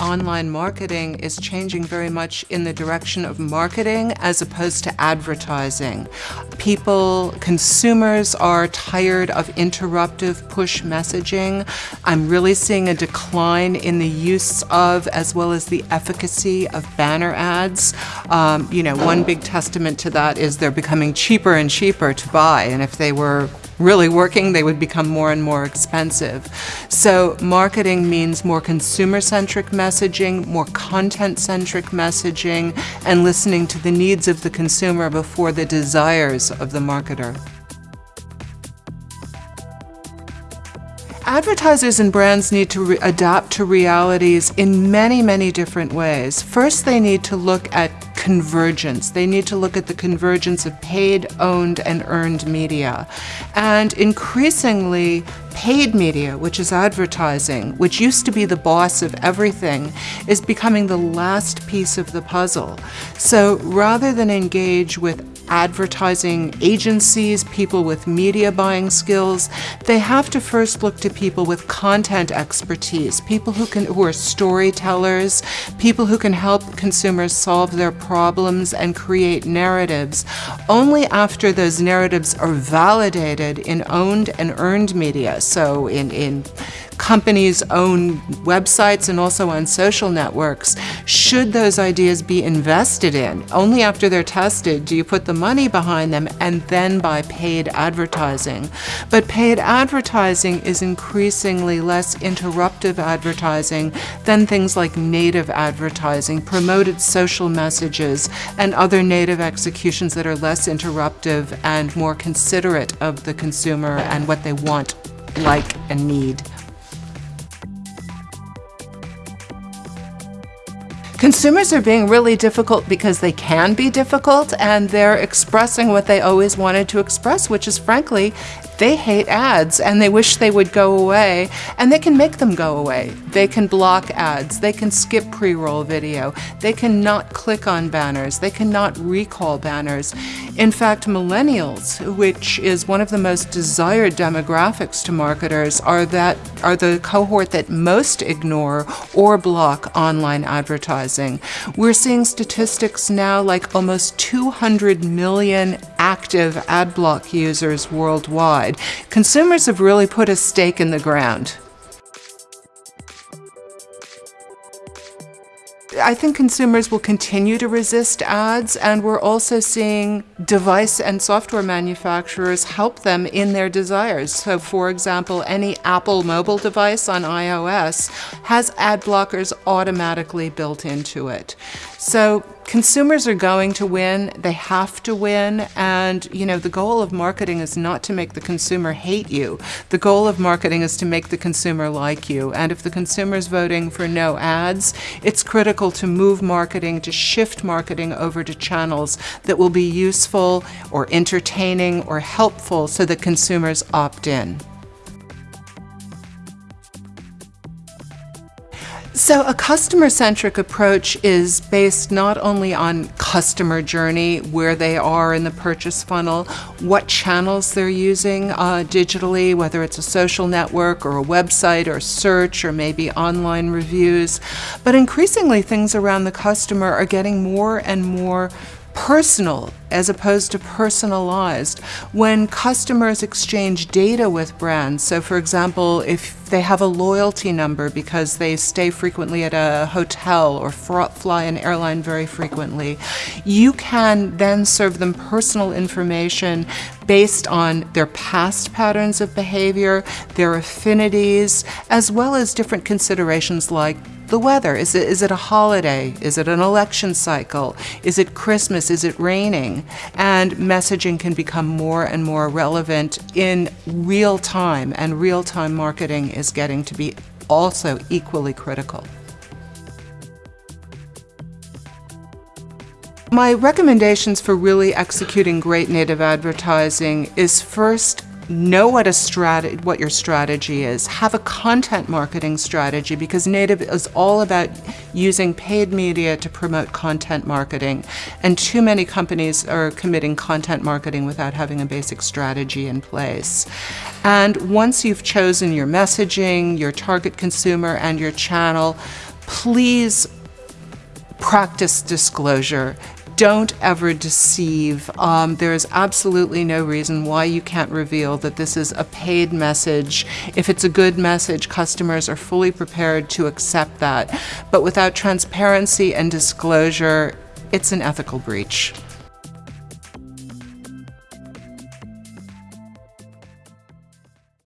online marketing is changing very much in the direction of marketing as opposed to advertising. People, consumers are tired of interruptive push messaging. I'm really seeing a decline in the use of as well as the efficacy of banner ads. Um, you know, one big testament to that is they're becoming cheaper and cheaper to buy. And if they were really working, they would become more and more expensive. So marketing means more consumer-centric messaging, more content-centric messaging, and listening to the needs of the consumer before the desires of the marketer. Advertisers and brands need to adapt to realities in many, many different ways. First, they need to look at convergence. They need to look at the convergence of paid, owned, and earned media. And increasingly, paid media, which is advertising, which used to be the boss of everything, is becoming the last piece of the puzzle. So rather than engage with advertising agencies, people with media buying skills, they have to first look to people with content expertise, people who can who are storytellers, people who can help consumers solve their problems and create narratives. Only after those narratives are validated in owned and earned media, so in, in companies' own websites and also on social networks, should those ideas be invested in? Only after they're tested do you put the money behind them and then buy paid advertising. But paid advertising is increasingly less interruptive advertising than things like native advertising, promoted social messages, and other native executions that are less interruptive and more considerate of the consumer and what they want, like, and need. Consumers are being really difficult because they can be difficult and they're expressing what they always wanted to express, which is frankly, they hate ads and they wish they would go away and they can make them go away. They can block ads, they can skip pre-roll video, they cannot click on banners, they cannot recall banners. In fact, millennials, which is one of the most desired demographics to marketers, are that are the cohort that most ignore or block online advertising. We're seeing statistics now like almost 200 million active ad block users worldwide. Consumers have really put a stake in the ground. I think consumers will continue to resist ads and we're also seeing device and software manufacturers help them in their desires. So for example, any Apple mobile device on iOS has ad blockers automatically built into it. So consumers are going to win, they have to win, and you know, the goal of marketing is not to make the consumer hate you. The goal of marketing is to make the consumer like you. And if the consumer is voting for no ads, it's critical to move marketing, to shift marketing over to channels that will be useful or entertaining or helpful so that consumers opt in. So a customer-centric approach is based not only on customer journey, where they are in the purchase funnel, what channels they're using uh, digitally, whether it's a social network or a website or search or maybe online reviews, but increasingly things around the customer are getting more and more personal as opposed to personalized. When customers exchange data with brands, so for example, if they have a loyalty number because they stay frequently at a hotel or fly an airline very frequently, you can then serve them personal information based on their past patterns of behavior, their affinities, as well as different considerations like the weather. Is it, is it a holiday? Is it an election cycle? Is it Christmas? Is it raining? And messaging can become more and more relevant in real time, and real time marketing is getting to be also equally critical. My recommendations for really executing great native advertising is first know what a strat what your strategy is. Have a content marketing strategy because Native is all about using paid media to promote content marketing. And too many companies are committing content marketing without having a basic strategy in place. And once you've chosen your messaging, your target consumer, and your channel, please practice disclosure. Don't ever deceive. Um, there is absolutely no reason why you can't reveal that this is a paid message. If it's a good message, customers are fully prepared to accept that. But without transparency and disclosure, it's an ethical breach.